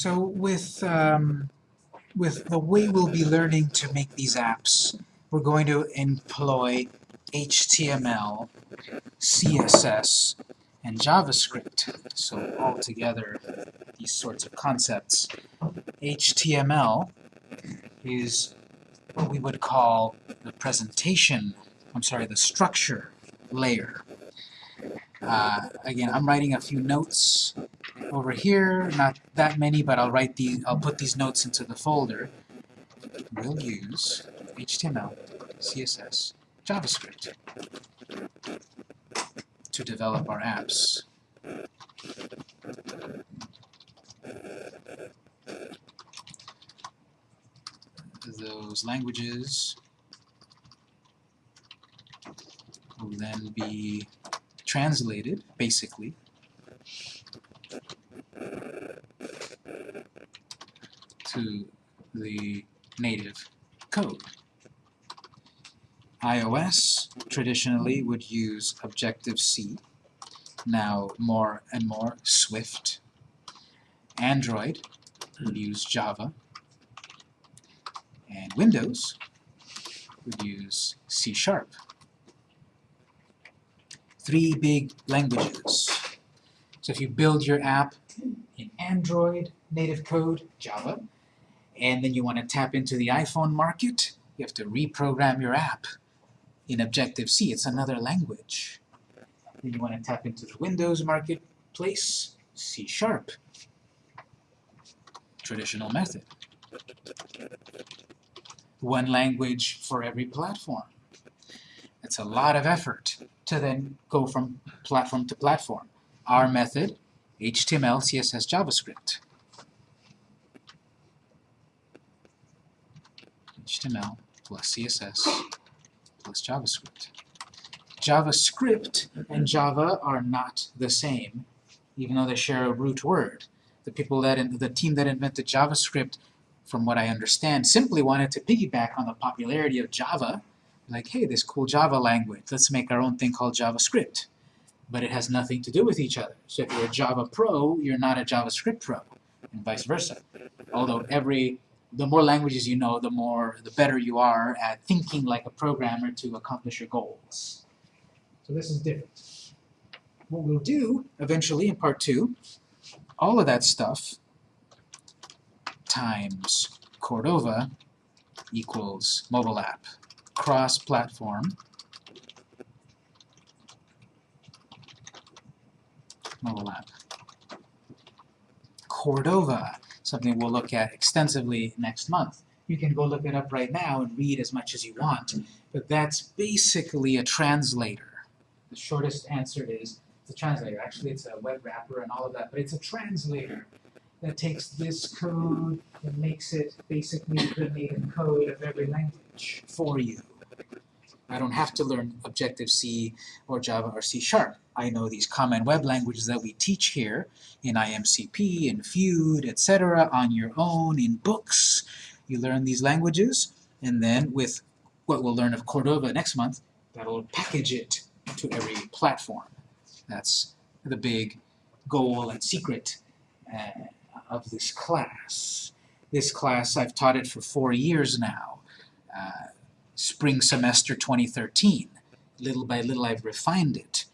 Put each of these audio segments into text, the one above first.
So with, um, with the way we'll be learning to make these apps, we're going to employ HTML, CSS, and JavaScript. So all together, these sorts of concepts. HTML is what we would call the presentation, I'm sorry, the structure layer. Uh, again, I'm writing a few notes over here, not that many, but I'll write the, I'll put these notes into the folder. We'll use HTML, CSS, JavaScript to develop our apps. Those languages will then be translated, basically, to the native code. iOS traditionally would use Objective-C, now more and more Swift. Android would use Java, and Windows would use C Sharp. Three big languages. So if you build your app in Android, native code, Java, and then you want to tap into the iPhone market, you have to reprogram your app in Objective-C. It's another language. Then you want to tap into the Windows marketplace, C Sharp. Traditional method. One language for every platform. It's a lot of effort to then go from platform to platform. Our method, HTML, CSS, JavaScript. HTML plus CSS plus JavaScript. JavaScript and Java are not the same, even though they share a root word. The people that in, the team that invented JavaScript, from what I understand, simply wanted to piggyback on the popularity of Java. Like, hey, this cool Java language, let's make our own thing called JavaScript. But it has nothing to do with each other. So if you're a Java pro, you're not a JavaScript pro, and vice versa. Although every the more languages you know, the more, the better you are at thinking like a programmer to accomplish your goals. So this is different. What we'll do eventually in part two, all of that stuff times Cordova equals mobile app, cross-platform, mobile app. Cordova something we'll look at extensively next month. You can go look it up right now and read as much as you want, but that's basically a translator. The shortest answer is it's a translator. Actually, it's a web wrapper and all of that, but it's a translator that takes this code and makes it basically the native code of every language for you. I don't have to learn Objective-C or Java or C Sharp. I know these common web languages that we teach here in IMCP, in Feud, etc. on your own, in books. You learn these languages, and then with what we'll learn of Cordova next month, that'll package it to every platform. That's the big goal and secret uh, of this class. This class, I've taught it for four years now. Uh, spring semester 2013. Little by little I've refined it.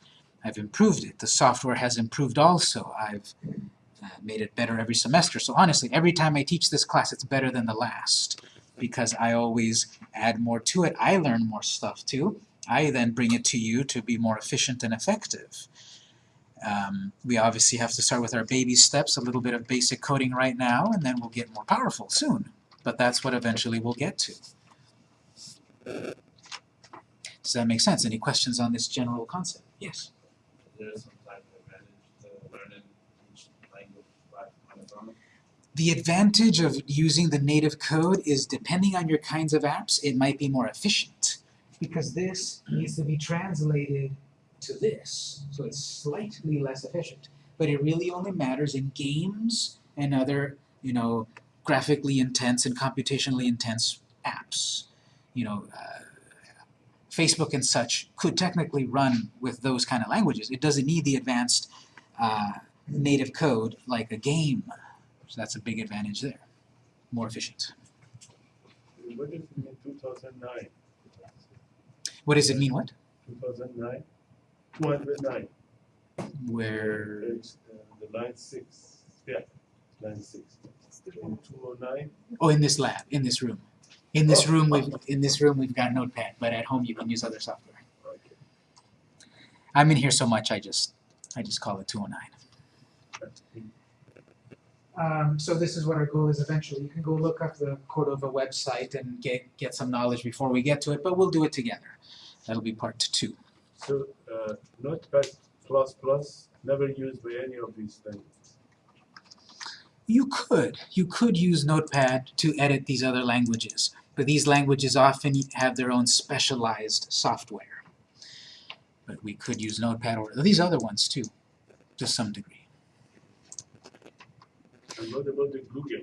I've improved it. The software has improved also. I've uh, made it better every semester. So honestly, every time I teach this class, it's better than the last because I always add more to it. I learn more stuff too. I then bring it to you to be more efficient and effective. Um, we obviously have to start with our baby steps, a little bit of basic coding right now, and then we'll get more powerful soon. But that's what eventually we'll get to. Does that make sense? Any questions on this general concept? Yes? The advantage of using the native code is depending on your kinds of apps, it might be more efficient. Because this needs to be translated to this, so it's slightly less efficient. But it really only matters in games and other, you know, graphically intense and computationally intense apps you know, uh, Facebook and such could technically run with those kind of languages. It doesn't need the advanced uh, native code like a game So that's a big advantage there. More efficient. What does it mean, two thousand nine? What does it mean, what? Two thousand nine? Two hundred nine. Where, It's, uh, the line six, yeah, line six. In two oh nine, oh, in this lab, in this room. In this room, we've, in this room, we've got Notepad, but at home you can use other software. I'm in here so much, I just, I just call it 209. that's big. Um, so this is what our goal is eventually. You can go look up the Cordova website and get, get some knowledge before we get to it, but we'll do it together. That'll be part two. So, uh, Notepad plus plus, never used by any of these things. You could. You could use Notepad to edit these other languages, but these languages often have their own specialized software. But we could use Notepad or these other ones too, to some degree. And what about the Google,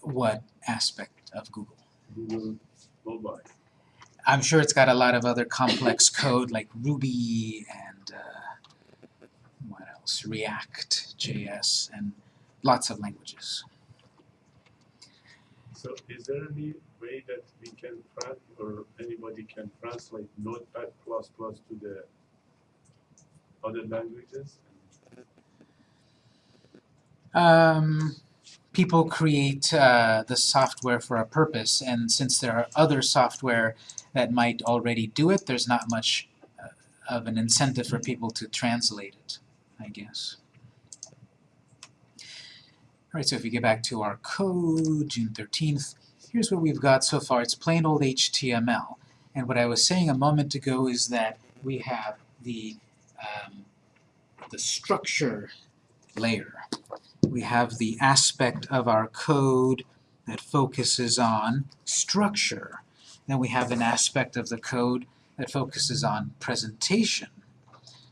What aspect of Google? Google mobile? I'm sure it's got a lot of other complex code like Ruby and uh, what else? React, JS, and lots of languages. So is there any way that we can or anybody can translate Notepad plus plus to the other languages? Um, people create uh, the software for a purpose, and since there are other software that might already do it, there's not much uh, of an incentive for people to translate it, I guess. Alright, so if we get back to our code, June 13th, here's what we've got so far. It's plain old HTML. And what I was saying a moment ago is that we have the, um, the structure layer. We have the aspect of our code that focuses on structure. Then we have an aspect of the code that focuses on presentation.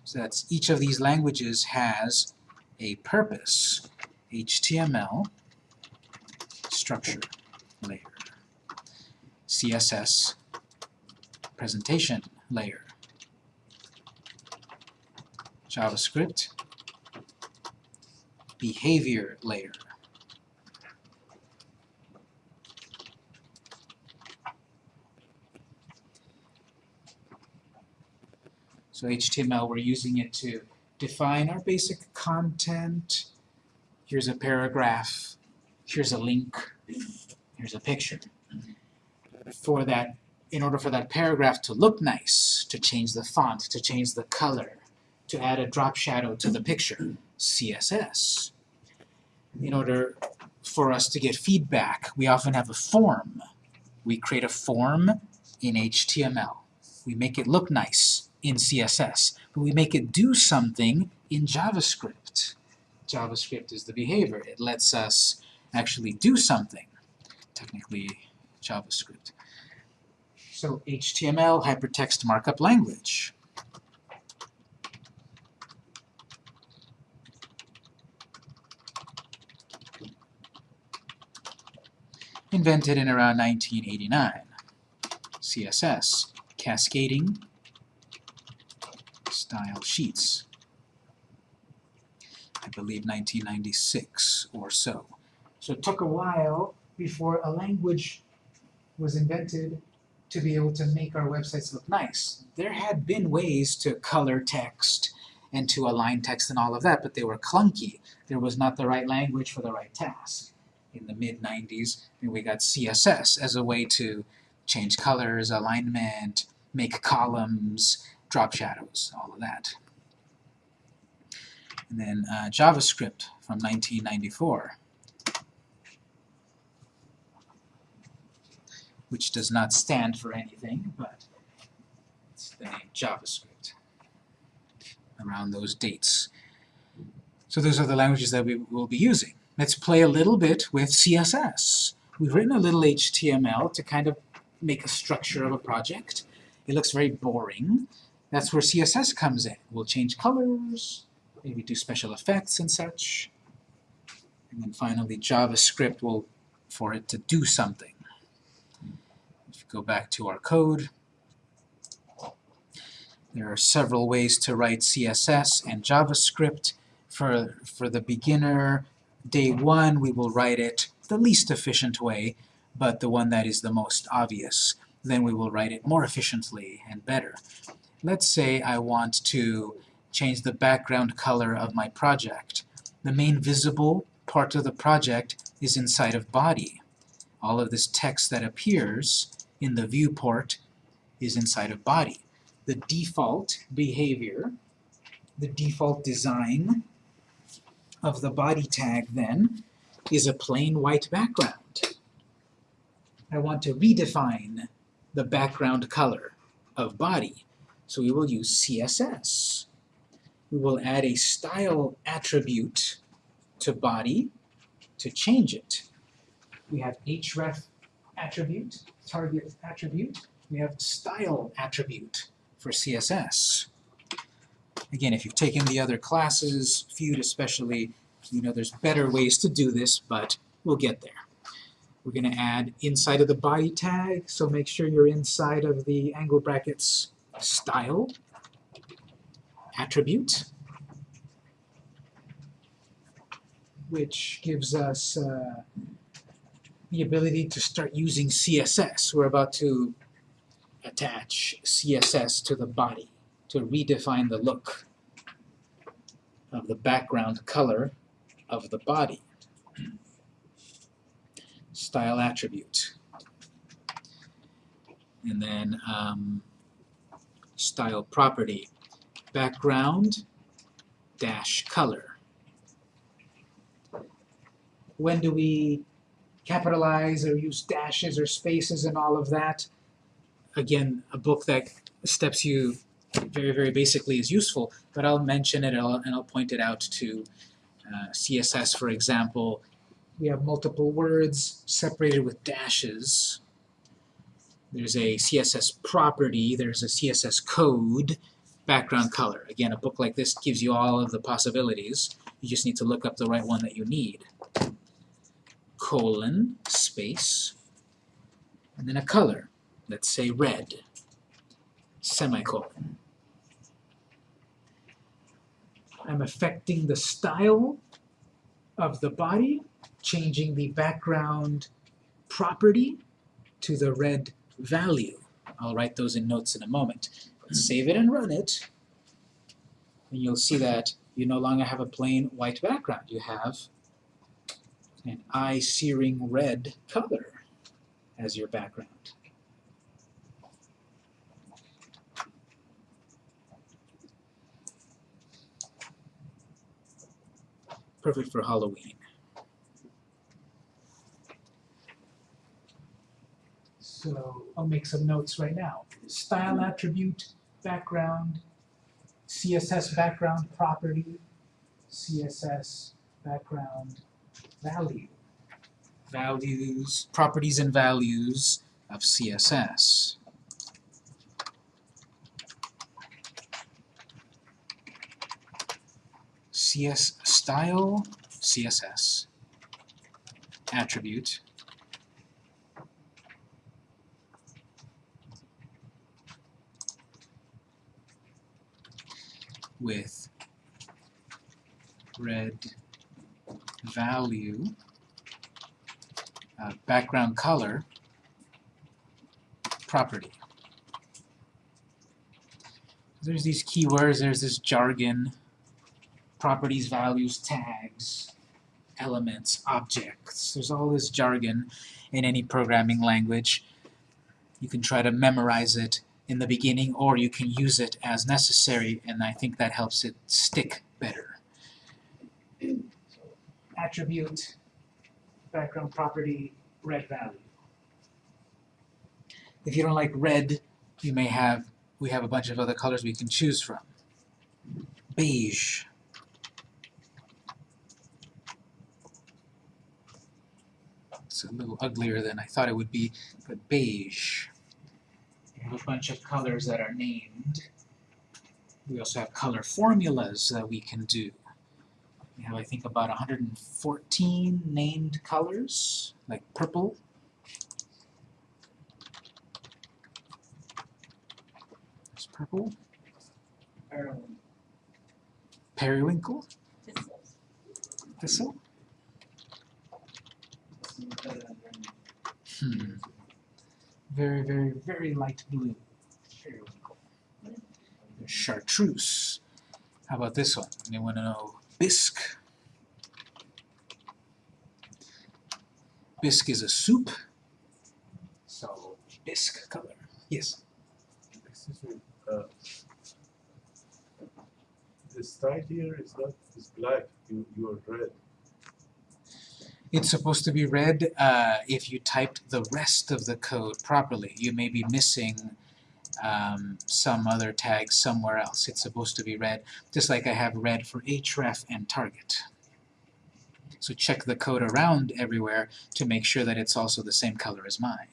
So that's each of these languages has a purpose. HTML, structure layer. CSS, presentation layer. JavaScript, behavior layer. So HTML, we're using it to define our basic content. Here's a paragraph. Here's a link. Here's a picture. For that, in order for that paragraph to look nice, to change the font, to change the color, to add a drop shadow to the picture, CSS. In order for us to get feedback, we often have a form. We create a form in HTML. We make it look nice in CSS, but we make it do something in JavaScript. JavaScript is the behavior. It lets us actually do something, technically JavaScript. So HTML, hypertext markup language. Invented in around 1989. CSS, cascading style sheets. I believe 1996 or so. So it took a while before a language was invented to be able to make our websites look nice. There had been ways to color text and to align text and all of that, but they were clunky. There was not the right language for the right task. In the mid-90s, we got CSS as a way to change colors, alignment, make columns, drop shadows, all of that. And then uh, JavaScript from 1994, which does not stand for anything, but it's the name JavaScript around those dates. So those are the languages that we will be using. Let's play a little bit with CSS. We've written a little HTML to kind of make a structure of a project. It looks very boring. That's where CSS comes in. We'll change colors, maybe do special effects and such. And then finally JavaScript will, for it to do something. If you go back to our code, there are several ways to write CSS and JavaScript. For, for the beginner, day one, we will write it the least efficient way, but the one that is the most obvious. Then we will write it more efficiently and better. Let's say I want to change the background color of my project. The main visible part of the project is inside of body. All of this text that appears in the viewport is inside of body. The default behavior, the default design of the body tag then is a plain white background. I want to redefine the background color of body. So we will use CSS. We will add a style attribute to body to change it. We have href attribute, target attribute. We have style attribute for CSS. Again, if you've taken the other classes, Feud especially, you know there's better ways to do this, but we'll get there. We're going to add inside of the body tag, so make sure you're inside of the angle brackets style attribute, which gives us uh, the ability to start using CSS. We're about to attach CSS to the body to redefine the look of the background color of the body. Style attribute. And then um, style property, background dash color. When do we capitalize or use dashes or spaces and all of that? Again, a book that steps you very, very basically is useful, but I'll mention it and I'll, point it out to uh, CSS, for example. We have multiple words separated with dashes. There's a CSS property, there's a CSS code, background color. Again, a book like this gives you all of the possibilities. You just need to look up the right one that you need. Colon, space, and then a color. Let's say red, semicolon. I'm affecting the style of the body, changing the background property to the red value. I'll write those in notes in a moment. Save it and run it, and you'll see that you no longer have a plain white background. You have an eye-searing red color as your background. Perfect for Halloween. So I'll make some notes right now. Style attribute, background, CSS background property, CSS background value. Values, properties and values of CSS. CS style CSS attribute with red value uh, background color property. There's these keywords, there's this jargon, properties, values, tags, elements, objects. There's all this jargon in any programming language. You can try to memorize it in the beginning or you can use it as necessary and I think that helps it stick better. Attribute, background property, red value. If you don't like red, you may have, we have a bunch of other colors we can choose from. Beige. It's a little uglier than I thought it would be, but beige. We have a bunch of colors that are named. We also have color formulas that we can do. We have, I think, about 114 named colors, like purple. There's purple. Periwinkle. Thistle. Hmm. Very, very, very light blue. Periwinkle. There's chartreuse. How about this one? Anyone know bisque? Bisque is a soup. So bisque color. Yes. Excuse me, uh, style here is not, is black, you, you are red. It's supposed to be red uh, if you typed the rest of the code properly. You may be missing um, some other tag somewhere else. It's supposed to be red, just like I have red for href and target. So check the code around everywhere to make sure that it's also the same color as mine.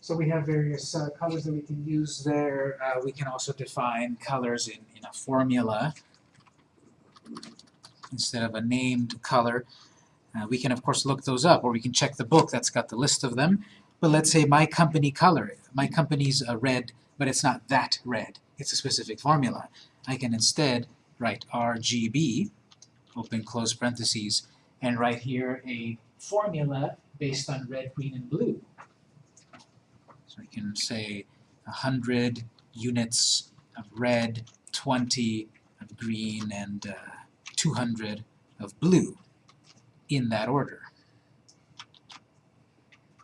So we have various uh, colors that we can use there. Uh, we can also define colors in, in a formula instead of a named color. Uh, we can of course look those up or we can check the book that's got the list of them. But let's say my company color, my company's a red, but it's not that red. It's a specific formula. I can instead write RGB, open close parentheses, and write here a formula based on red, green, and blue. So I can say 100 units of red, 20 of green, and uh, 200 of blue in that order,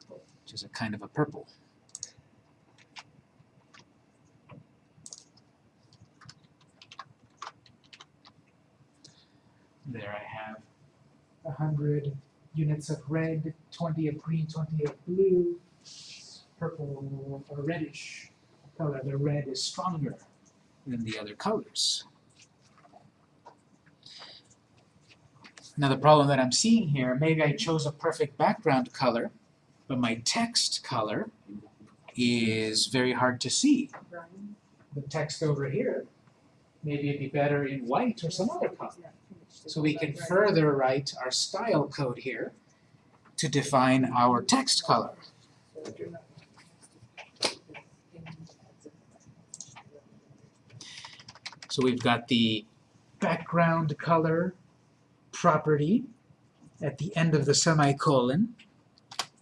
which is a kind of a purple. There I have 100 units of red, 20 of green, 20 of blue, purple or reddish color. The red is stronger than the other colors. Now the problem that I'm seeing here, maybe I chose a perfect background color, but my text color is very hard to see. The text over here, maybe it'd be better in white or some other color. So we can further write our style code here to define our text color. So we've got the background color property at the end of the semicolon,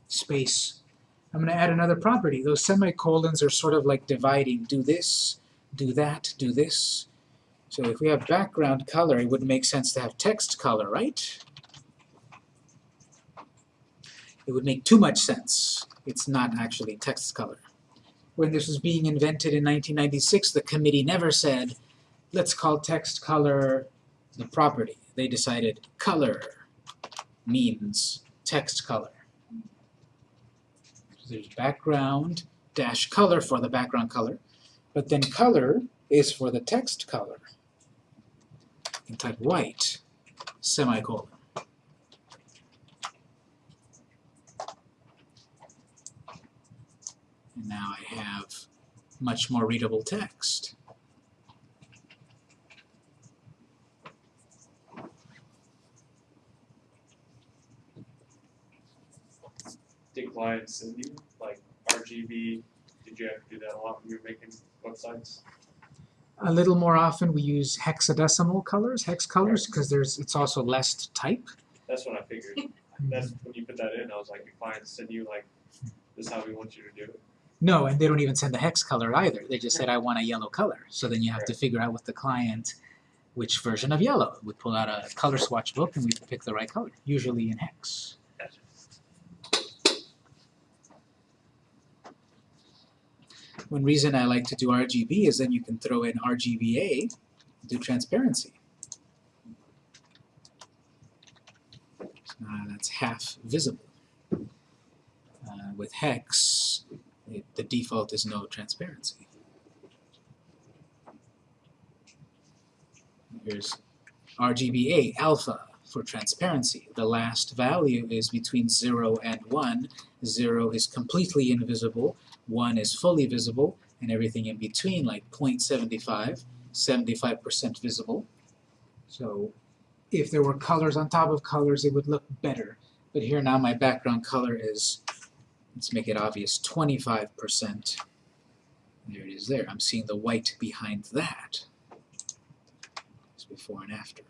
space. I'm going to add another property. Those semicolons are sort of like dividing, do this, do that, do this. So if we have background color, it would make sense to have text color, right? It would make too much sense. It's not actually text color. When this was being invented in 1996, the committee never said, let's call text color the property. They decided color means text color. So there's background dash color for the background color, but then color is for the text color. You can type white, semicolon. And now I have much more readable text. Did clients send you like RGB? Did you have to do that a lot when you were making websites? A little more often we use hexadecimal colors, hex colors, because there's it's also less to type. That's what I figured. That's when you put that in. I was like, clients send you like, this is how we want you to do it. No, and they don't even send the hex color either. They just said, I want a yellow color. So then you have to figure out with the client which version of yellow. We pull out a color swatch book and we pick the right color, usually in hex. One reason I like to do RGB is then you can throw in RGBA, do transparency. Uh, that's half visible. Uh, with hex, it, the default is no transparency. Here's RGBA alpha for transparency. The last value is between 0 and 1. 0 is completely invisible, 1 is fully visible, and everything in between, like 0.75, 75% visible. So if there were colors on top of colors, it would look better. But here now my background color is, let's make it obvious, 25%. There it is there. I'm seeing the white behind that. Let's before and after.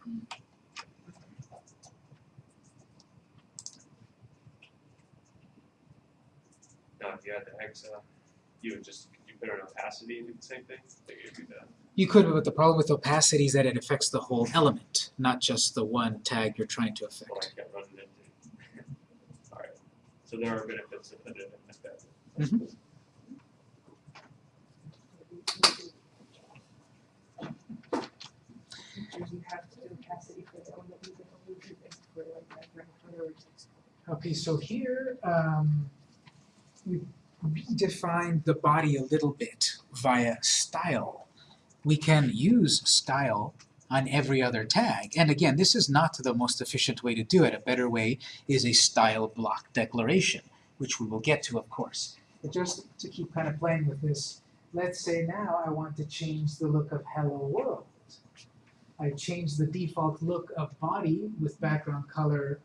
Now, if you had the hexa, you would just, you put an opacity and do the same thing? Could. You could, but the problem with opacity is that it affects the whole element, not just the one tag you're trying to affect. kept running into. Alright, so there are benefits of putting it like that. Mhm. Did you have to do capacity for the one that you can only do this for like background color or text? Okay, so here, um, we redefined the body a little bit via style. We can use style on every other tag. And again, this is not the most efficient way to do it. A better way is a style block declaration, which we will get to, of course. But just to keep kind of playing with this, let's say now I want to change the look of Hello World. I change the default look of body with background color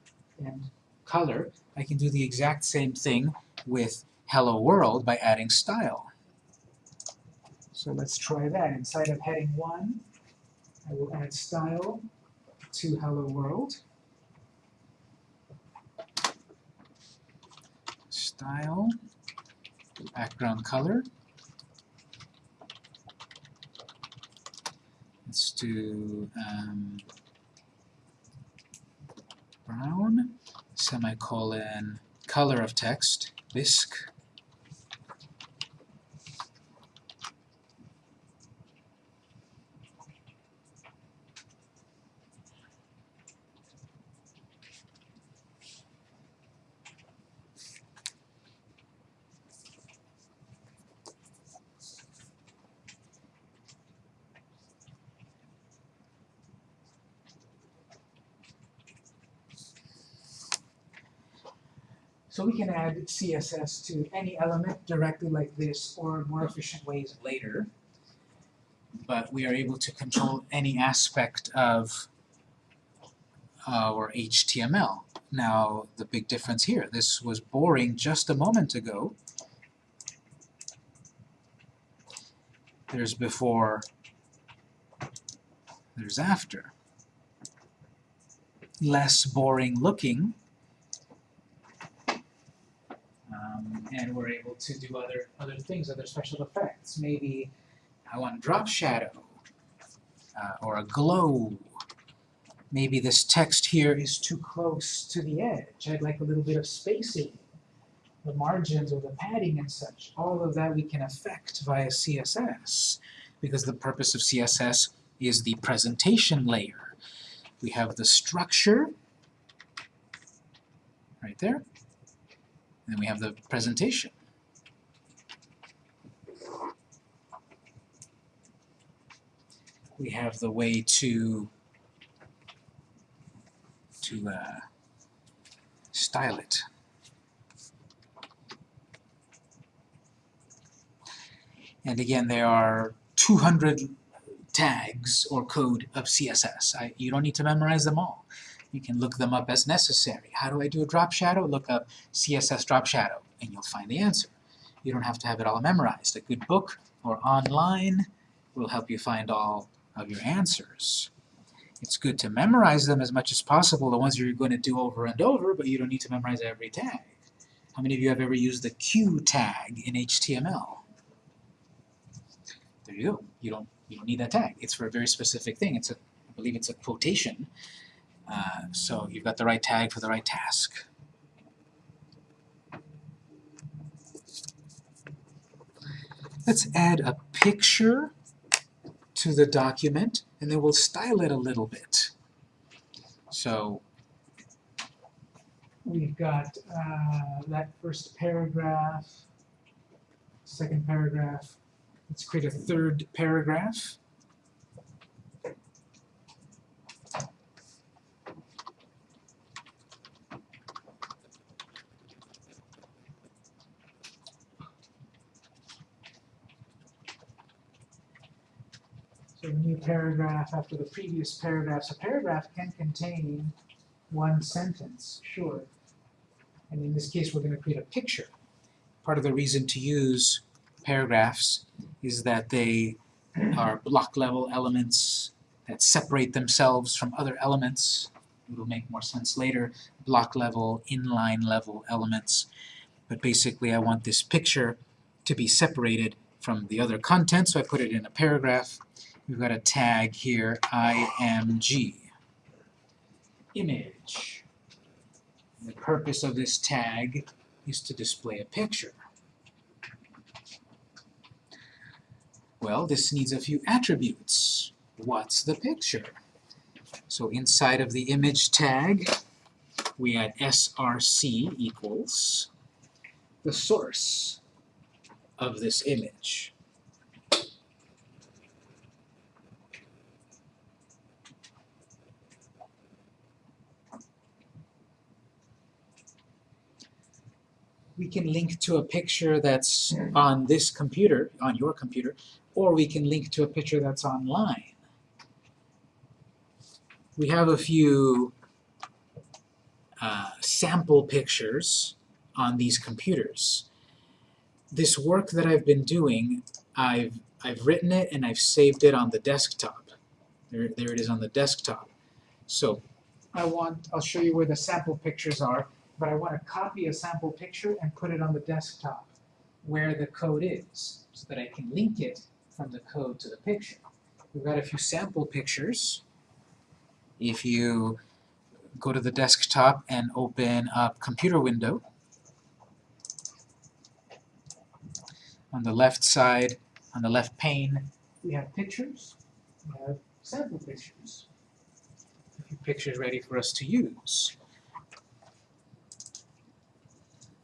and color. I can do the exact same thing with Hello World by adding style. So let's try that. Inside of heading 1, I will add style to Hello World. Style, background color. Let's do um, brown, semicolon, color of text, bisque. So we can add CSS to any element directly like this or more efficient ways later. But we are able to control any aspect of our HTML. Now, the big difference here, this was boring just a moment ago. There's before, there's after. Less boring looking, um, and we're able to do other other things, other special effects. Maybe I want drop shadow uh, or a glow. Maybe this text here is too close to the edge. I'd like a little bit of spacing, the margins or the padding and such. All of that we can affect via CSS because the purpose of CSS is the presentation layer. We have the structure right there. And then we have the presentation. We have the way to to uh, style it. And again, there are 200 tags or code of CSS. I, you don't need to memorize them all. You can look them up as necessary. How do I do a drop shadow? Look up CSS drop shadow, and you'll find the answer. You don't have to have it all memorized. A good book or online will help you find all of your answers. It's good to memorize them as much as possible, the ones you're going to do over and over, but you don't need to memorize every tag. How many of you have ever used the Q tag in HTML? There you go. You don't, you don't need that tag. It's for a very specific thing. It's a, I believe it's a quotation. Uh, so you've got the right tag for the right task. Let's add a picture to the document, and then we'll style it a little bit. So we've got uh, that first paragraph, second paragraph. Let's create a third paragraph. A new paragraph after the previous paragraph. So paragraph can contain one sentence, sure. And in this case, we're going to create a picture. Part of the reason to use paragraphs is that they are block level elements that separate themselves from other elements. It'll make more sense later. Block level, inline level elements. But basically I want this picture to be separated from the other content, so I put it in a paragraph. We've got a tag here, img. Image. The purpose of this tag is to display a picture. Well, this needs a few attributes. What's the picture? So inside of the image tag, we add src equals the source of this image. We can link to a picture that's on this computer, on your computer, or we can link to a picture that's online. We have a few uh, sample pictures on these computers. This work that I've been doing, I've, I've written it and I've saved it on the desktop. There, there it is on the desktop. So I want, I'll show you where the sample pictures are, but I want to copy a sample picture and put it on the desktop where the code is, so that I can link it from the code to the picture. We've got a few sample pictures. If you go to the desktop and open up computer window, on the left side, on the left pane, we have pictures, we have sample pictures. A few pictures ready for us to use.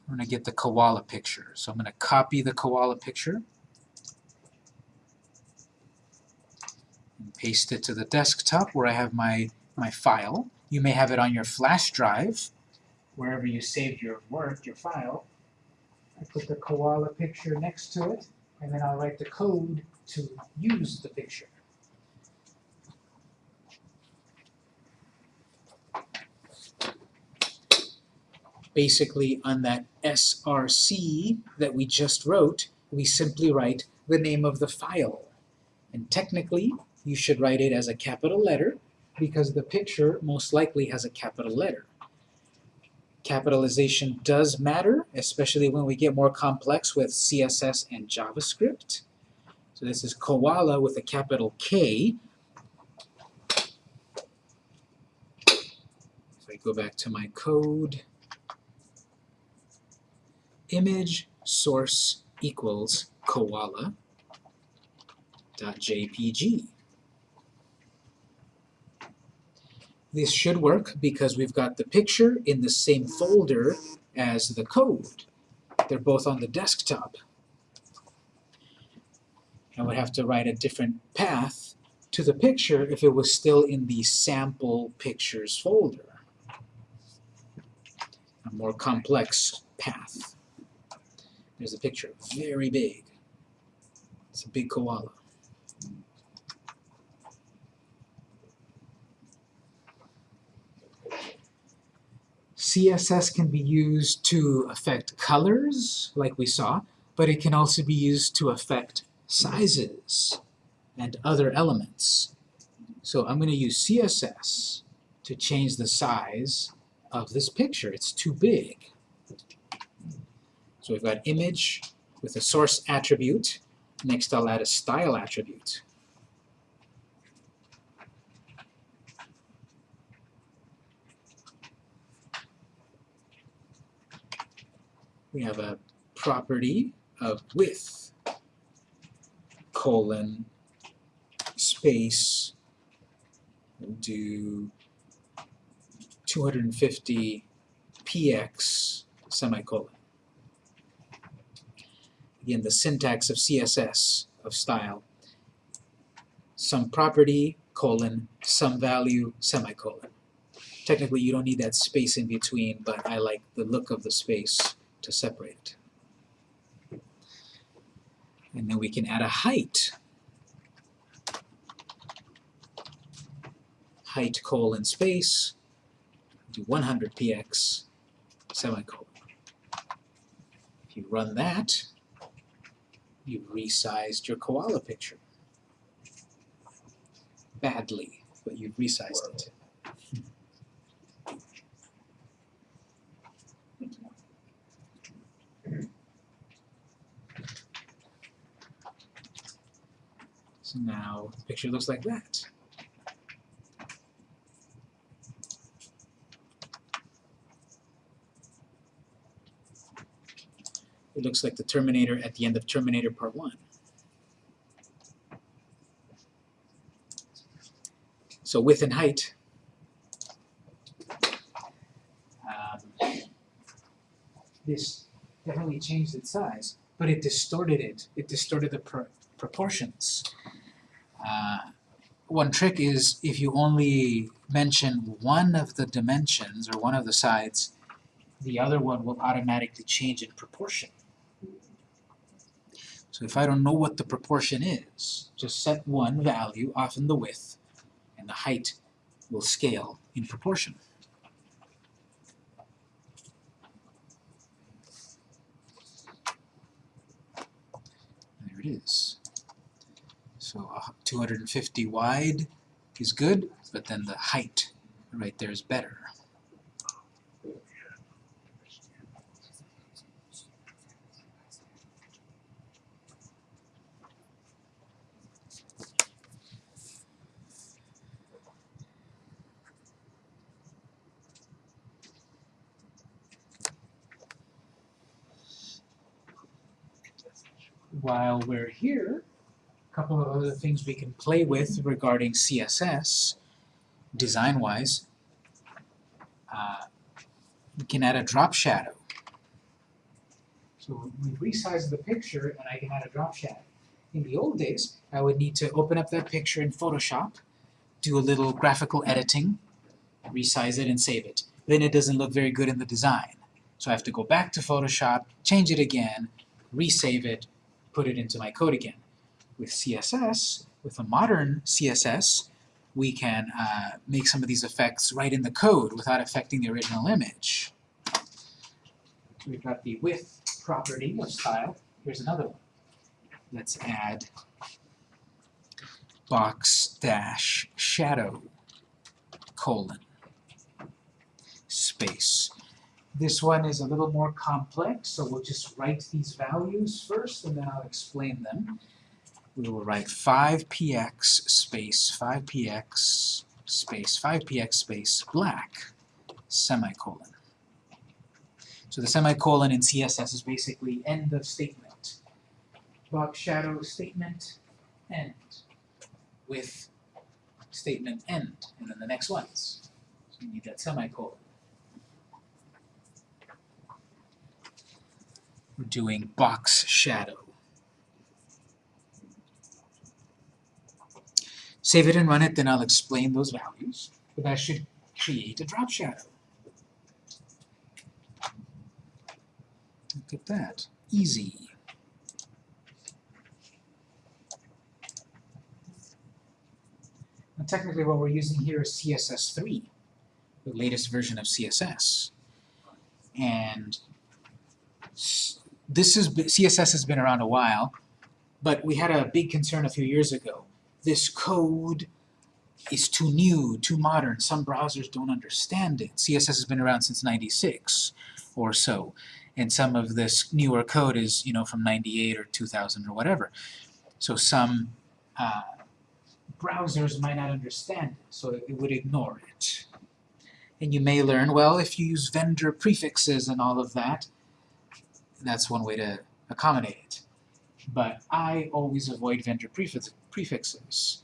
I'm going to get the koala picture. So I'm going to copy the koala picture and paste it to the desktop where I have my, my file. You may have it on your flash drive, wherever you saved your work, your file. I put the koala picture next to it, and then I'll write the code to use the picture. Basically, on that src that we just wrote, we simply write the name of the file. And technically, you should write it as a capital letter, because the picture most likely has a capital letter. Capitalization does matter, especially when we get more complex with CSS and JavaScript. So this is koala with a capital K. If I go back to my code, image source equals koala dot jpg. This should work because we've got the picture in the same folder as the code. They're both on the desktop. I would have to write a different path to the picture if it was still in the sample pictures folder. A more complex path. There's a picture, very big. It's a big koala. CSS can be used to affect colors, like we saw, but it can also be used to affect sizes and other elements. So I'm going to use CSS to change the size of this picture. It's too big. So we've got image with a source attribute. Next I'll add a style attribute. we have a property of width colon space do 250 px semicolon. Again, the syntax of CSS of style. Some property colon some value semicolon. Technically, you don't need that space in between, but I like the look of the space to separate it. And then we can add a height. Height colon space, do 100 px semicolon. If you run that, you've resized your koala picture. badly, but you've resized it. So now the picture looks like that. It looks like the Terminator at the end of Terminator Part 1. So width and height. Um, this definitely changed its size, but it distorted it. It distorted the pr proportions. Uh, one trick is if you only mention one of the dimensions or one of the sides, the other one will automatically change in proportion. So if I don't know what the proportion is, just set one value, often the width, and the height will scale in proportion. There it is. So uh, 250 wide is good, but then the height right there is better. While we're here, a couple of other things we can play with regarding CSS, design-wise. Uh, we can add a drop shadow. So we resize the picture and I can add a drop shadow. In the old days, I would need to open up that picture in Photoshop, do a little graphical editing, resize it and save it. Then it doesn't look very good in the design. So I have to go back to Photoshop, change it again, resave it, put it into my code again. With CSS, with a modern CSS, we can uh, make some of these effects right in the code without affecting the original image. We've got the width property of style. Here's another one. Let's add box dash shadow colon space. This one is a little more complex, so we'll just write these values first and then I'll explain them. We will write 5px space 5px space 5px space black semicolon. So the semicolon in CSS is basically end of statement. Box shadow statement end with statement end and then the next ones. So you need that semicolon. We're doing box shadow. Save it and run it, then I'll explain those values. But that should create a drop shadow. Look at that. Easy. And technically what we're using here is CSS3, the latest version of CSS. And this is CSS has been around a while, but we had a big concern a few years ago. This code is too new, too modern. Some browsers don't understand it. CSS has been around since 96 or so, and some of this newer code is, you know, from 98 or 2000 or whatever. So some uh, browsers might not understand it, so it would ignore it. And you may learn, well, if you use vendor prefixes and all of that, that's one way to accommodate it. But I always avoid vendor prefix prefixes.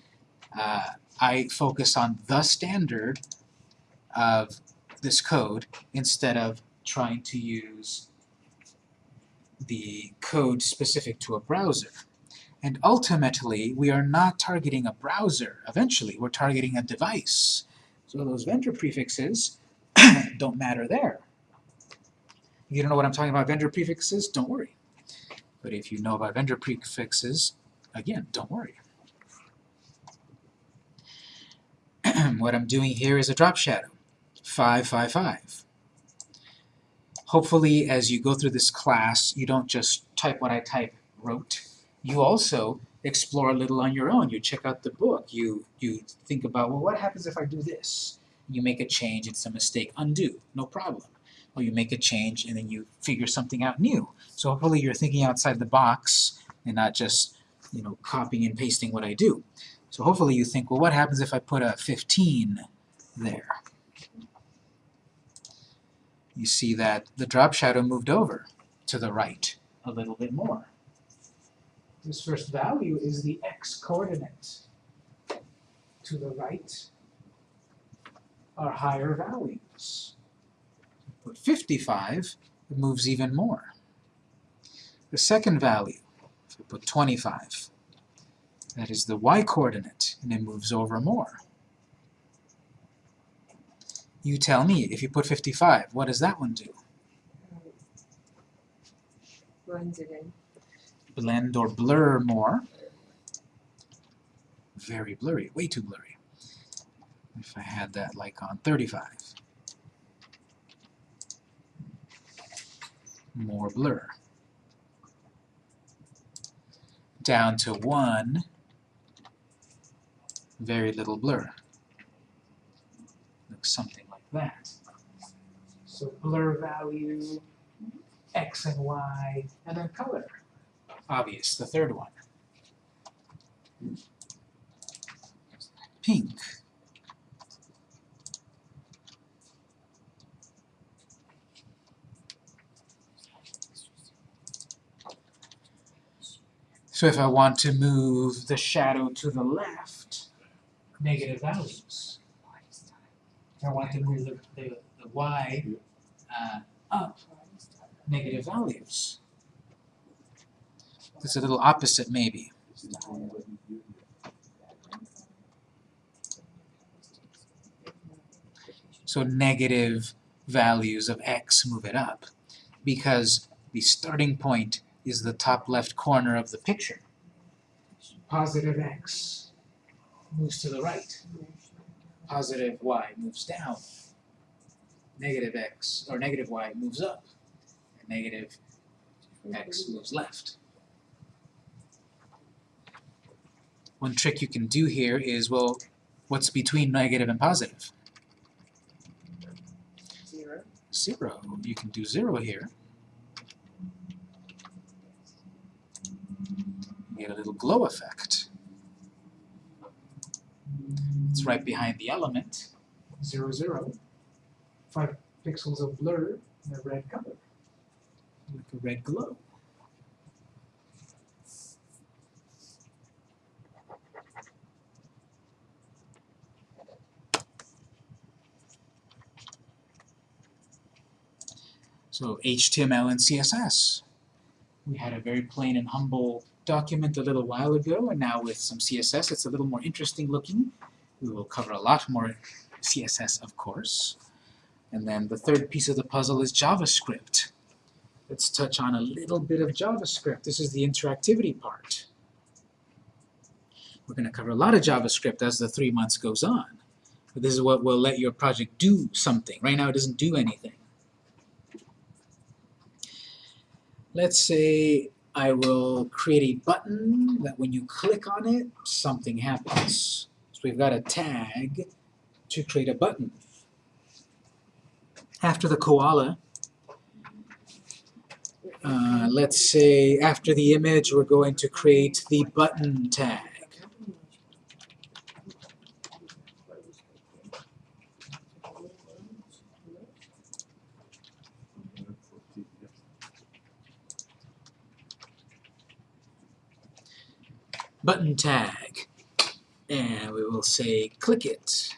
Uh, I focus on the standard of this code instead of trying to use the code specific to a browser. And ultimately, we are not targeting a browser. Eventually, we're targeting a device. So those vendor prefixes don't matter there. You don't know what I'm talking about vendor prefixes, don't worry. But if you know about vendor prefixes, again, don't worry. what I'm doing here is a drop shadow, 555. Hopefully, as you go through this class, you don't just type what I type wrote. you also explore a little on your own. You check out the book. You you think about well, what happens if I do this? You make a change. It's a mistake. Undo. No problem. Or you make a change and then you figure something out new. So hopefully you're thinking outside the box and not just you know copying and pasting what I do. So hopefully you think, well, what happens if I put a 15 there? You see that the drop shadow moved over to the right a little bit more. This first value is the x-coordinate. To the right are higher values. Put 55, it moves even more. The second value, if we put 25, that is the y-coordinate, and it moves over more. You tell me, if you put 55, what does that one do? Blends it in. blend or blur more. Very blurry, way too blurry. If I had that like on 35. More blur. Down to 1, very little blur. Looks something like that. So blur value, X and Y, and then color obvious, the third one. Pink. So if I want to move the shadow to the left, negative values. If I want to move the, the, the y uh, up, negative values. It's a little opposite, maybe. So negative values of x move it up because the starting point is the top left corner of the picture. Positive x moves to the right. Positive y moves down. Negative x, or negative y moves up. And negative x moves left. One trick you can do here is, well, what's between negative and positive? Zero. Zero. You can do zero here. Get a little glow effect. It's right behind the element. Zero, zero. Five pixels of blur in a red color. Like a red glow. So HTML and CSS. We had a very plain and humble document a little while ago, and now with some CSS it's a little more interesting looking. We will cover a lot more CSS, of course. And then the third piece of the puzzle is JavaScript. Let's touch on a little bit of JavaScript. This is the interactivity part. We're going to cover a lot of JavaScript as the three months goes on. But this is what will let your project do something. Right now it doesn't do anything. Let's say I will create a button that when you click on it, something happens. So we've got a tag to create a button. After the koala, uh, let's say after the image we're going to create the button tag. Button tag. And we will say click it.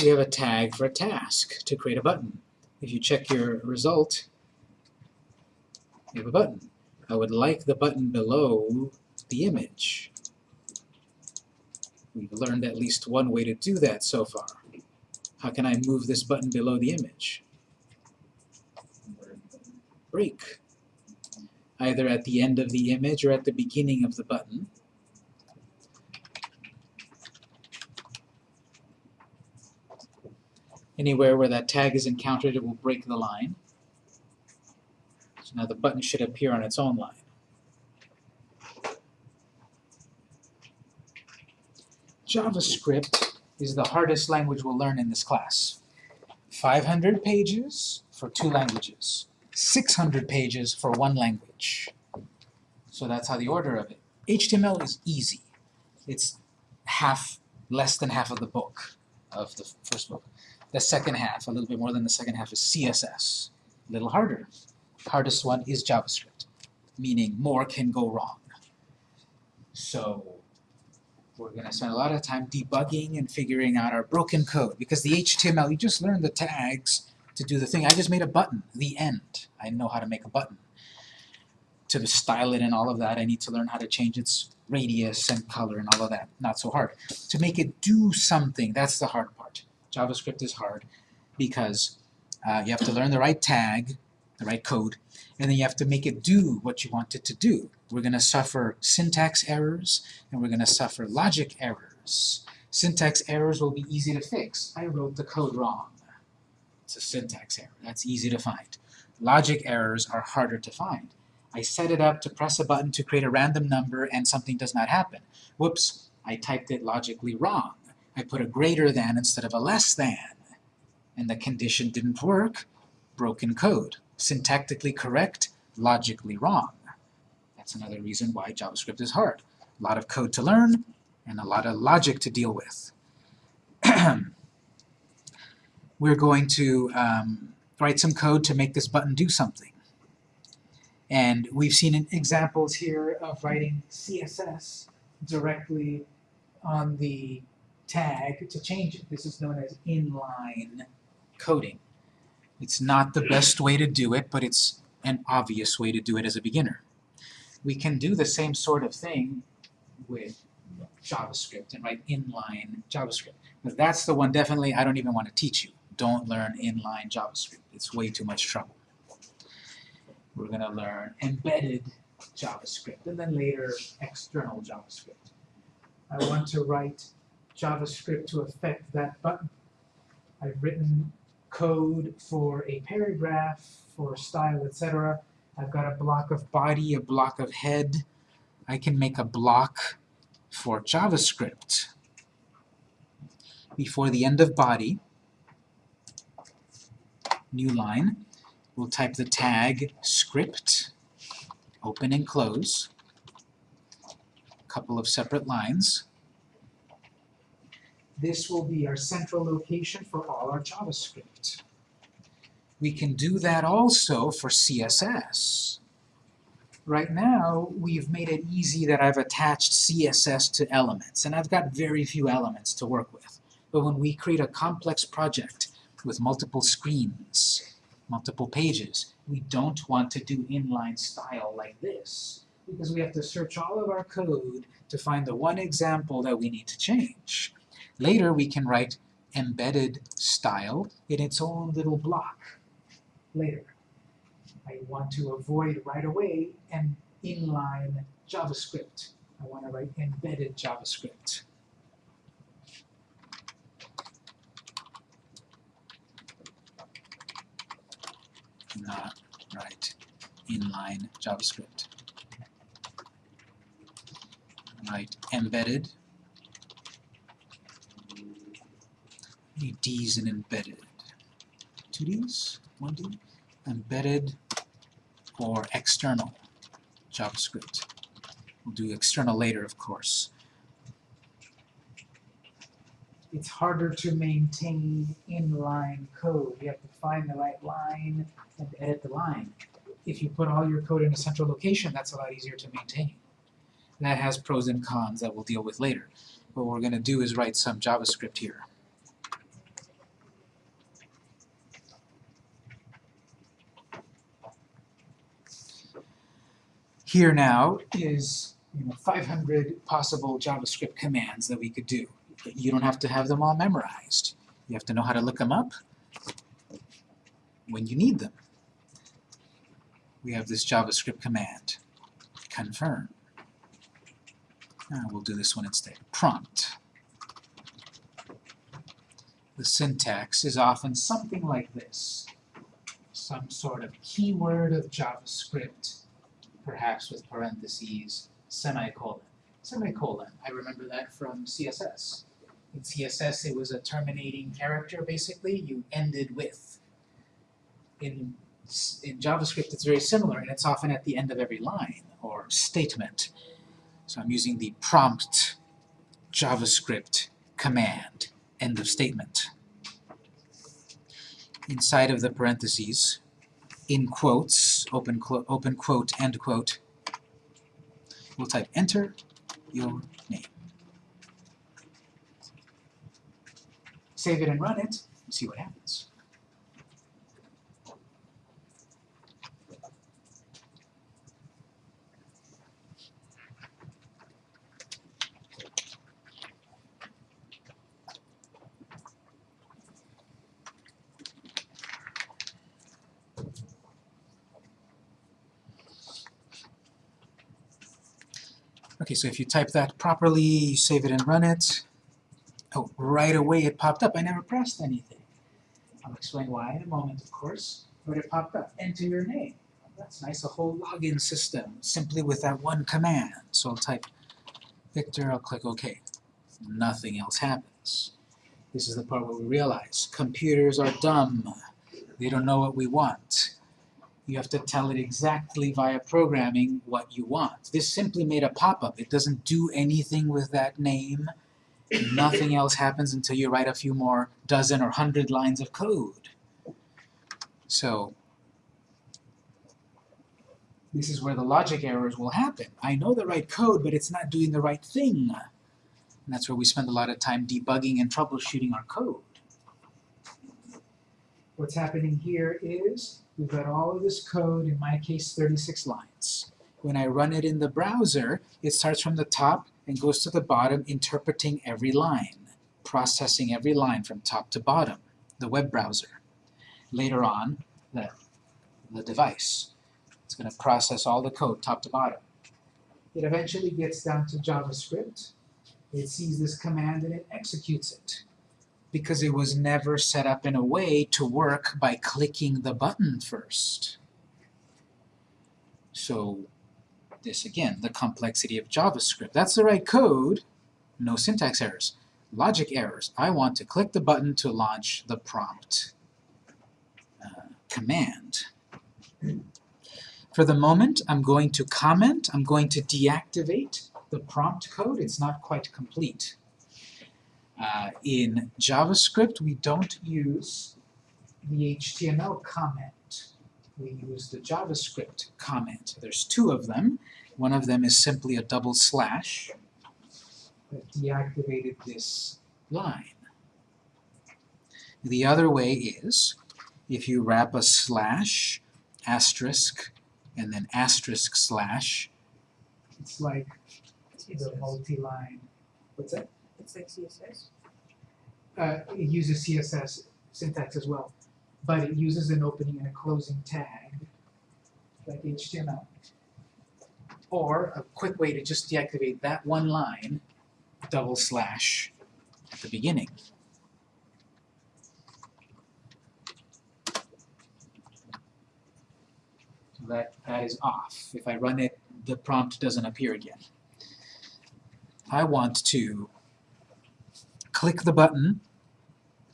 we have a tag for a task to create a button. If you check your result, you have a button. I would like the button below the image. We've learned at least one way to do that so far. How can I move this button below the image? Break. Either at the end of the image or at the beginning of the button. Anywhere where that tag is encountered, it will break the line. So now the button should appear on its own line. JavaScript is the hardest language we'll learn in this class. 500 pages for two languages. 600 pages for one language. So that's how the order of it. HTML is easy. It's half, less than half of the book, of the first book. The second half, a little bit more than the second half, is CSS. A little harder. Hardest one is JavaScript, meaning more can go wrong. So we're going to spend a lot of time debugging and figuring out our broken code because the HTML, you just learned the tags to do the thing. I just made a button, the end. I know how to make a button. To style it and all of that, I need to learn how to change its radius and color and all of that. Not so hard. To make it do something, that's the hard part. JavaScript is hard because uh, you have to learn the right tag, the right code, and then you have to make it do what you want it to do. We're going to suffer syntax errors, and we're going to suffer logic errors. Syntax errors will be easy to fix. I wrote the code wrong. It's a syntax error. That's easy to find. Logic errors are harder to find. I set it up to press a button to create a random number and something does not happen. Whoops, I typed it logically wrong. I put a greater than instead of a less than. And the condition didn't work. Broken code. Syntactically correct, logically wrong. That's another reason why JavaScript is hard. A lot of code to learn and a lot of logic to deal with. We're going to um, write some code to make this button do something. And we've seen examples here of writing CSS directly on the tag to change it. This is known as inline coding. It's not the best way to do it, but it's an obvious way to do it as a beginner. We can do the same sort of thing with JavaScript and write inline JavaScript. But that's the one definitely I don't even want to teach you. Don't learn inline JavaScript. It's way too much trouble. We're going to learn embedded JavaScript, and then later external JavaScript. I want to write JavaScript to affect that button. I've written code for a paragraph, for style, etc. I've got a block of body, a block of head. I can make a block for JavaScript. Before the end of body, new line, we'll type the tag script, open and close, a couple of separate lines. This will be our central location for all our JavaScript. We can do that also for CSS. Right now, we've made it easy that I've attached CSS to elements, and I've got very few elements to work with. But when we create a complex project with multiple screens, multiple pages, we don't want to do inline style like this, because we have to search all of our code to find the one example that we need to change. Later, we can write embedded style in its own little block later. I want to avoid right away an inline JavaScript. I want to write embedded JavaScript. Not write inline JavaScript. Write embedded. Need D's in embedded. Two D's? One D? Embedded or external JavaScript. We'll do external later, of course. It's harder to maintain inline code. You have to find the right line and edit the line. If you put all your code in a central location, that's a lot easier to maintain. That has pros and cons that we'll deal with later. What we're going to do is write some JavaScript here. Here now is you know, 500 possible JavaScript commands that we could do. You don't have to have them all memorized. You have to know how to look them up when you need them. We have this JavaScript command, confirm. Uh, we'll do this one instead, prompt. the syntax is often something like this. Some sort of keyword of JavaScript, perhaps with parentheses, semicolon. Semicolon, I remember that from CSS. In CSS, it was a terminating character, basically, you ended with. In, in JavaScript, it's very similar, and it's often at the end of every line, or statement. So I'm using the prompt JavaScript command, end of statement. Inside of the parentheses, in quotes, open, quote, open quote, end quote, we'll type enter your name. Save it and run it, and see what happens. Okay, so if you type that properly, you save it and run it. Oh, right away it popped up. I never pressed anything. I'll explain why in a moment, of course, but it popped up. Enter your name. That's nice, a whole login system, simply with that one command. So I'll type Victor, I'll click OK. Nothing else happens. This is the part where we realize computers are dumb. They don't know what we want. You have to tell it exactly via programming what you want. This simply made a pop-up. It doesn't do anything with that name. Nothing else happens until you write a few more dozen or hundred lines of code. So, this is where the logic errors will happen. I know the right code, but it's not doing the right thing. And that's where we spend a lot of time debugging and troubleshooting our code. What's happening here is we've got all of this code, in my case 36 lines. When I run it in the browser, it starts from the top and goes to the bottom, interpreting every line, processing every line from top to bottom, the web browser. Later on, the, the device. It's going to process all the code top to bottom. It eventually gets down to JavaScript. It sees this command and it executes it because it was never set up in a way to work by clicking the button first. So this again, the complexity of JavaScript. That's the right code, no syntax errors. Logic errors. I want to click the button to launch the prompt uh, command. For the moment, I'm going to comment, I'm going to deactivate the prompt code. It's not quite complete. Uh, in JavaScript, we don't use the HTML comment. We use the JavaScript comment. There's two of them. One of them is simply a double slash that deactivated this line. The other way is if you wrap a slash, asterisk, and then asterisk slash, it's like the multi-line, what's that? It's like CSS. Uh, it uses CSS syntax as well, but it uses an opening and a closing tag, like HTML. Or a quick way to just deactivate that one line, double slash at the beginning. So that, that is off. If I run it, the prompt doesn't appear again. I want to click the button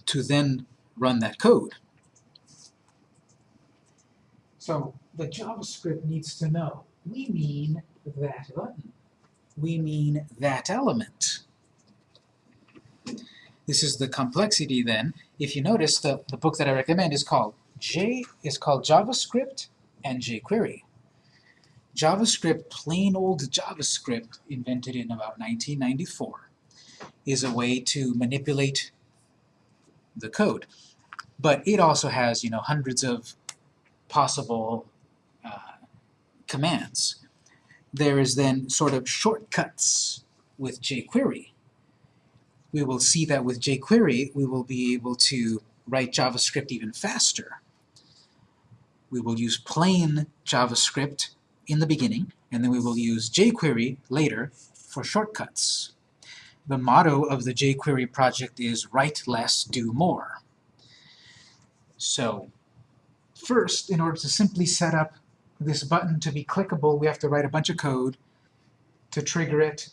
to then run that code. So the JavaScript needs to know, we mean that button. We mean that element. This is the complexity then. If you notice, the, the book that I recommend is called J is called JavaScript and jQuery. JavaScript, plain old JavaScript, invented in about 1994, is a way to manipulate the code. But it also has, you know, hundreds of possible uh, commands. There is then sort of shortcuts with jQuery. We will see that with jQuery, we will be able to write JavaScript even faster. We will use plain JavaScript in the beginning, and then we will use jQuery later for shortcuts. The motto of the jQuery project is write less, do more. So first, in order to simply set up this button to be clickable, we have to write a bunch of code to trigger it,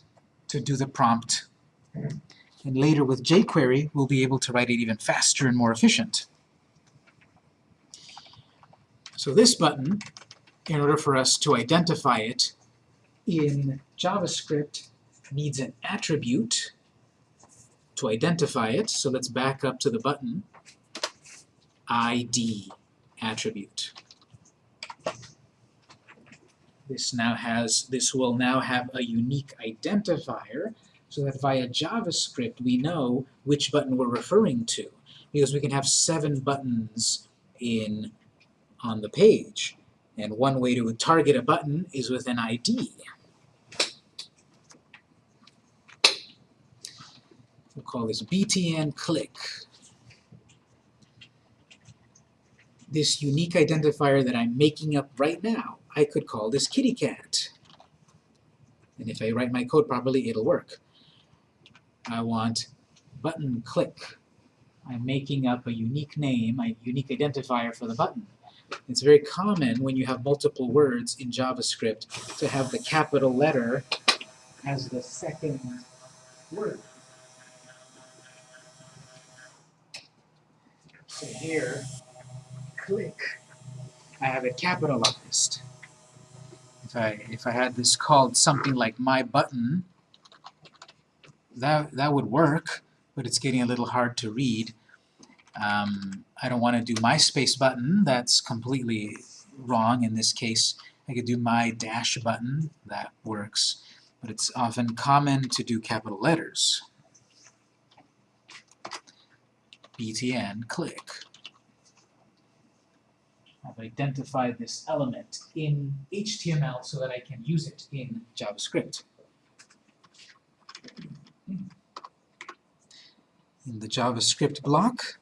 to do the prompt. And later with jQuery, we'll be able to write it even faster and more efficient. So this button, in order for us to identify it in JavaScript, needs an attribute to identify it. So let's back up to the button. ID attribute. This now has, this will now have a unique identifier so that via JavaScript we know which button we're referring to. Because we can have seven buttons in on the page. And one way to target a button is with an ID. We'll call this btn click. This unique identifier that I'm making up right now, I could call this kitty cat. And if I write my code properly, it'll work. I want button click. I'm making up a unique name, a unique identifier for the button. It's very common when you have multiple words in JavaScript to have the capital letter as the second word. So here, click, I have it capitalized. If I if I had this called something like my button, that that would work, but it's getting a little hard to read. Um, I don't want to do my space button, that's completely wrong in this case. I could do my dash button, that works, but it's often common to do capital letters. Btn click. I've identified this element in HTML so that I can use it in JavaScript. Hmm. In the JavaScript block,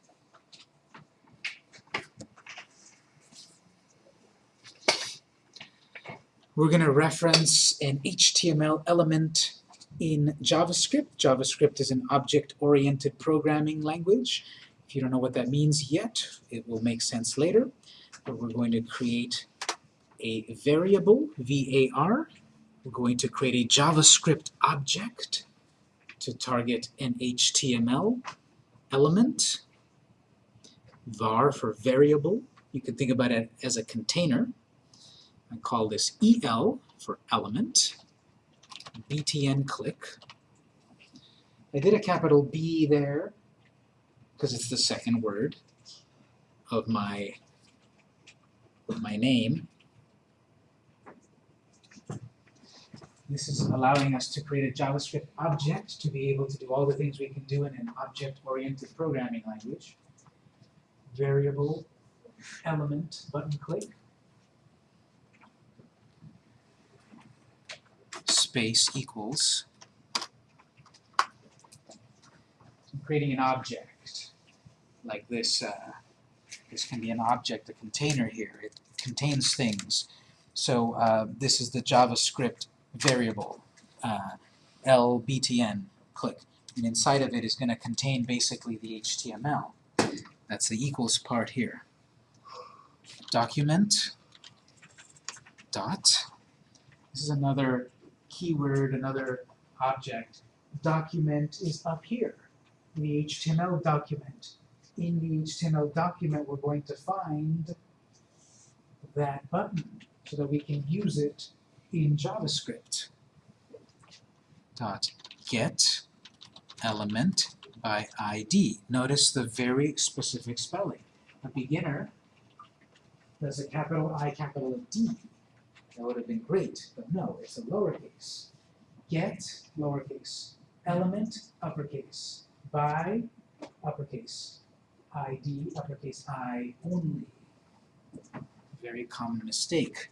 we're going to reference an HTML element in JavaScript. JavaScript is an object-oriented programming language. If you don't know what that means yet, it will make sense later. But we're going to create a variable, var. We're going to create a JavaScript object to target an HTML element. var for variable. You can think about it as a container. I call this EL for element, btn click. I did a capital B there because it's the second word of my, my name. This is allowing us to create a JavaScript object to be able to do all the things we can do in an object-oriented programming language. Variable, element, button click. space equals I'm creating an object like this uh, this can be an object, a container here. It contains things. So uh, this is the JavaScript variable uh, lbtn click and inside of it is going to contain basically the HTML. That's the equals part here. Document dot this is another keyword, another object. Document is up here, the HTML document. In the HTML document, we're going to find that button so that we can use it in JavaScript. Dot get element by ID. Notice the very specific spelling. A beginner does a capital I, capital D. That would have been great, but no, it's a lowercase. Get, lowercase. Element, uppercase. By, uppercase. ID, uppercase I only. Very common mistake.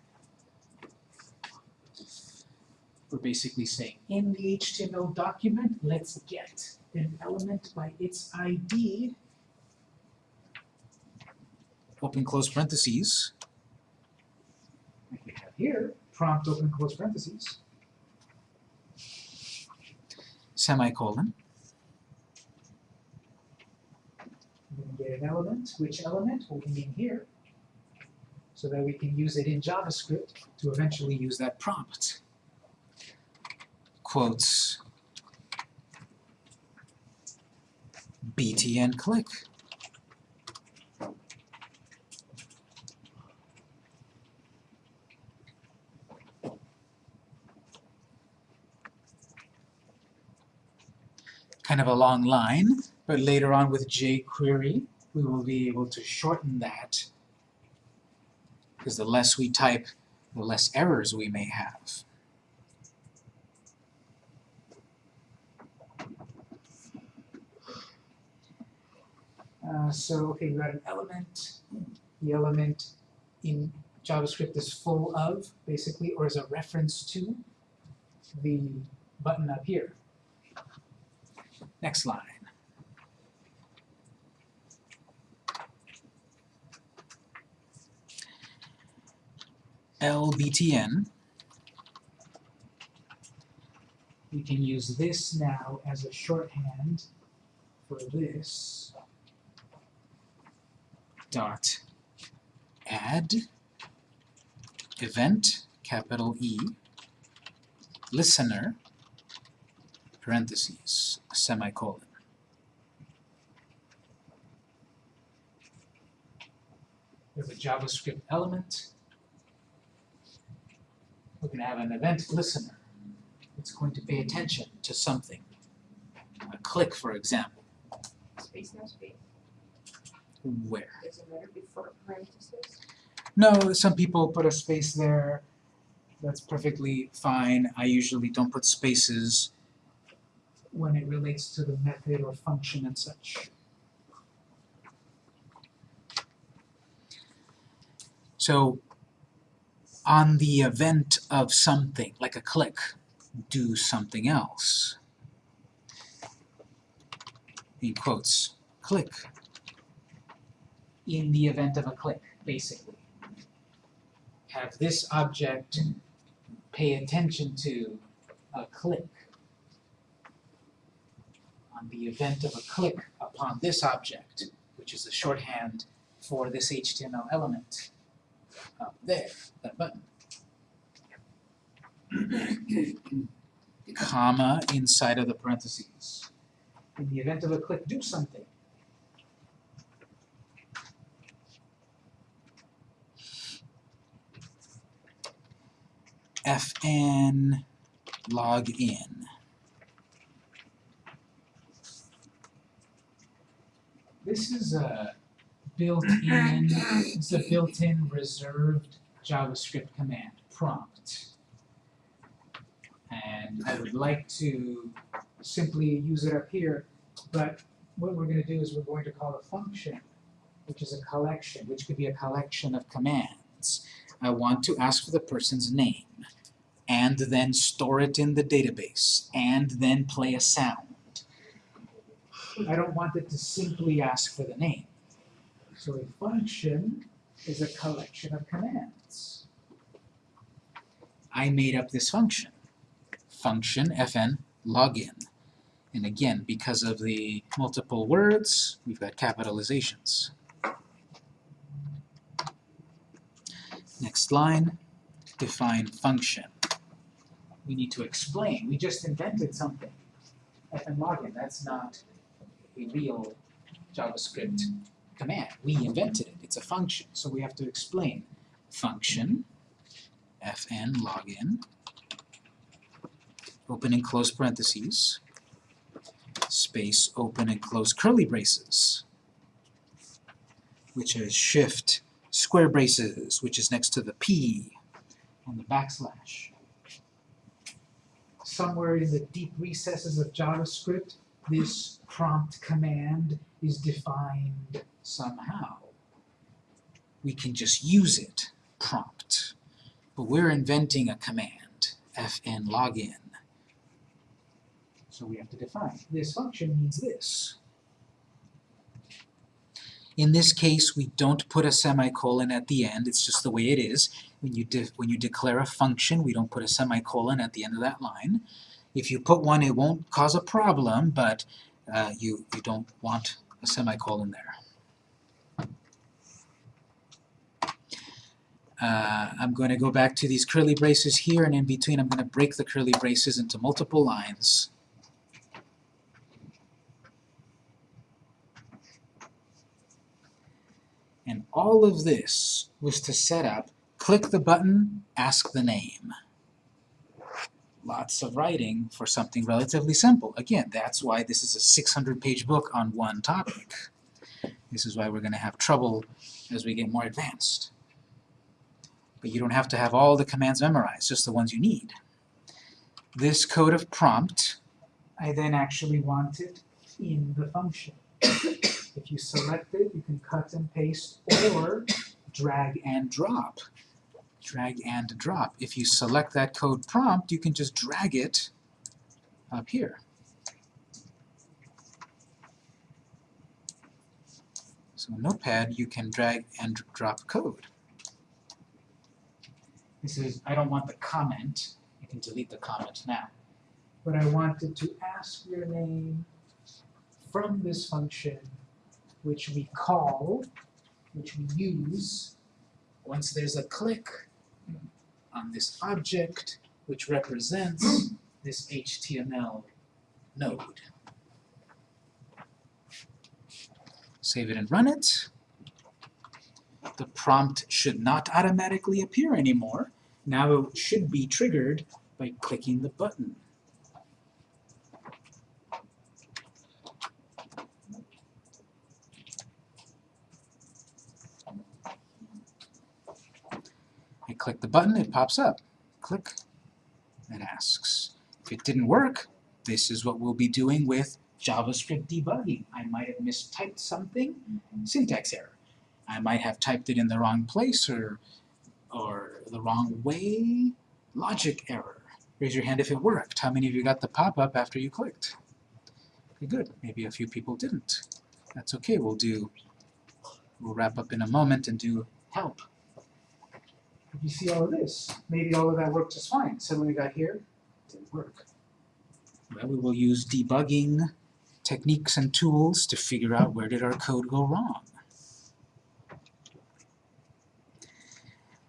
We're basically saying, in the HTML document, let's get an element by its ID, open close parentheses, like we have here, prompt open close parentheses, semicolon. We're gonna get an element, which element will be in here, so that we can use it in JavaScript to eventually use that prompt. Quotes btn click. Kind of a long line, but later on with jQuery, we will be able to shorten that because the less we type, the less errors we may have. Uh, so, okay, we got an element. The element in JavaScript is full of, basically, or is a reference to the button up here. Next line. LBTN. We can use this now as a shorthand for this dot add event capital E listener parentheses semicolon. We have a JavaScript element. We're going to have an event listener. It's going to pay attention to something. A click, for example. Space, no space, Where? it matter before parentheses? No, some people put a space there. That's perfectly fine. I usually don't put spaces when it relates to the method or function and such. So, on the event of something, like a click, do something else. In quotes, click. In the event of a click, basically. Have this object pay attention to a click. On the event of a click upon this object, which is the shorthand for this HTML element up there, that button. Comma inside of the parentheses. In the event of a click, do something. fn log in. This is a built-in, it's a built-in reserved JavaScript command, prompt. And I would like to simply use it up here, but what we're gonna do is we're going to call a function, which is a collection, which could be a collection of commands. I want to ask for the person's name, and then store it in the database, and then play a sound. I don't want it to simply ask for the name. So a function is a collection of commands. I made up this function. Function fn login. And again, because of the multiple words, we've got capitalizations. Next line, define function. We need to explain. We just invented something. fn login, that's not a real JavaScript command. We invented it. It's a function. So we have to explain. Function, fn login, open and close parentheses, space, open and close curly braces, which is shift square braces, which is next to the P and the backslash. Somewhere in the deep recesses of JavaScript, this prompt command is defined somehow. We can just use it, prompt. But we're inventing a command, fn login. So we have to define. This function means this. In this case, we don't put a semicolon at the end, it's just the way it is. When you, when you declare a function, we don't put a semicolon at the end of that line. If you put one, it won't cause a problem, but uh, you, you don't want a semicolon there. Uh, I'm going to go back to these curly braces here, and in between I'm going to break the curly braces into multiple lines. And all of this was to set up, click the button, ask the name. Lots of writing for something relatively simple. Again, that's why this is a 600-page book on one topic. This is why we're going to have trouble as we get more advanced. But you don't have to have all the commands memorized, just the ones you need. This code of prompt, I then actually want it in the function. If you select it, you can cut and paste or drag and drop. Drag and drop. If you select that code prompt, you can just drag it up here. So in Notepad, you can drag and drop code. This is, I don't want the comment, I can delete the comment now. But I wanted to ask your name from this function, which we call, which we use, once there's a click on this object, which represents this HTML node. Save it and run it. The prompt should not automatically appear anymore. Now it should be triggered by clicking the button. I click the button, it pops up. Click, and asks. If it didn't work, this is what we'll be doing with JavaScript debugging. I might have mistyped something, syntax error. I might have typed it in the wrong place or, or the wrong way, logic error. Raise your hand if it worked. How many of you got the pop-up after you clicked? Okay, good. Maybe a few people didn't. That's okay, we'll do, we'll wrap up in a moment and do help. You see all of this. Maybe all of that worked just fine. Suddenly we got here, didn't work. Well, we will use debugging techniques and tools to figure out where did our code go wrong.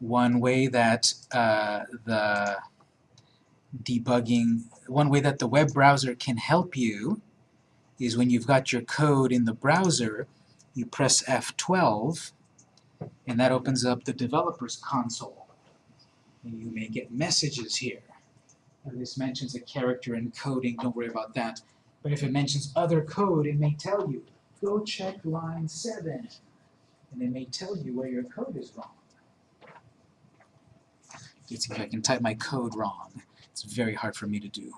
One way that uh, the debugging, one way that the web browser can help you is when you've got your code in the browser, you press F12 and that opens up the developer's console. And you may get messages here. And this mentions a character encoding, don't worry about that. But if it mentions other code, it may tell you, go check line 7. And it may tell you where your code is wrong. See if I can type my code wrong. It's very hard for me to do.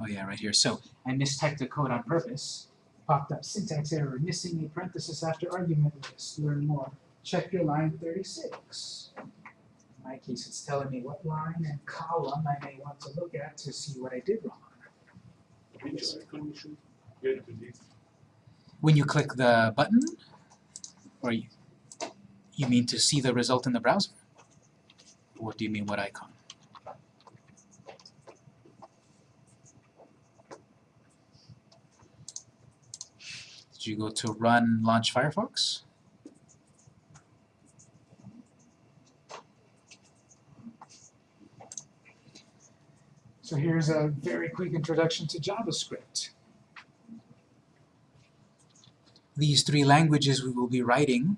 Oh yeah, right here. So I mistyped the code on purpose. Popped up syntax error, missing a parenthesis after argument list. Learn more. Check your line 36. In my case, it's telling me what line and column I may want to look at to see what I did wrong. When you click the button, or you, you mean to see the result in the browser? What do you mean, what icon? Did you go to run launch Firefox? So here's a very quick introduction to JavaScript. These three languages we will be writing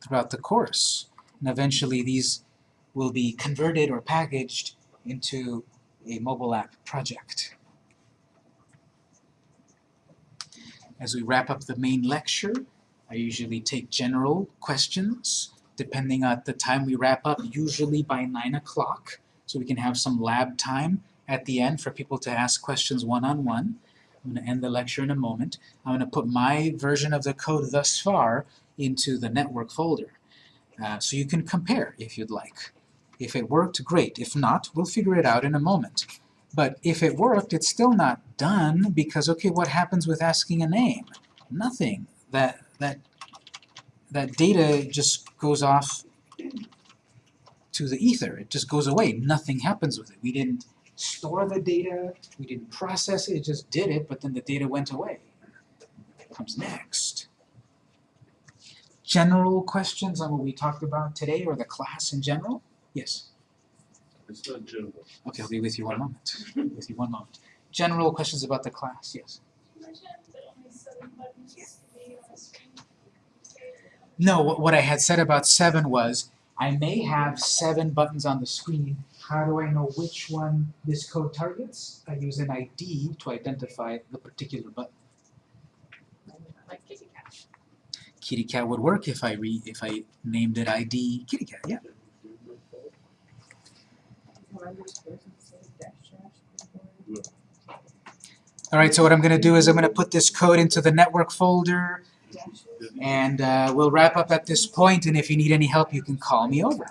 throughout the course, and eventually these will be converted or packaged into a mobile app project. As we wrap up the main lecture, I usually take general questions, depending on the time we wrap up, usually by 9 o'clock, so we can have some lab time at the end for people to ask questions one-on-one. -on -one. I'm going to end the lecture in a moment. I'm going to put my version of the code thus far into the network folder. Uh, so you can compare if you'd like. If it worked, great. If not, we'll figure it out in a moment. But if it worked, it's still not done because, okay, what happens with asking a name? Nothing. That, that, that data just goes off to the ether. It just goes away. Nothing happens with it. We didn't store the data, we didn't process it, it just did it, but then the data went away. Comes next. General questions on what we talked about today or the class in general? Yes. It's not general. Okay, I'll be with you one moment. with you one moment. General questions about the class, yes. No, what, what I had said about seven was, I may have seven buttons on the screen. How do I know which one this code targets? I use an ID to identify the particular button. Like kitty cat. Kitty cat would work if I re, if I named it ID kitty cat, yeah. Alright, so what I'm gonna do is I'm gonna put this code into the network folder and uh, we'll wrap up at this point and if you need any help you can call me over.